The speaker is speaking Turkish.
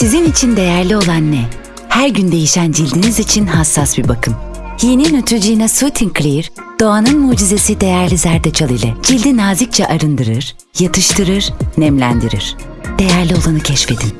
Sizin için değerli olan ne? Her gün değişen cildiniz için hassas bir bakım. Yeni Neutrogena Soothing Clear, doğanın mucizesi değerli zerdeçal ile cildi nazikçe arındırır, yatıştırır, nemlendirir. Değerli olanı keşfedin.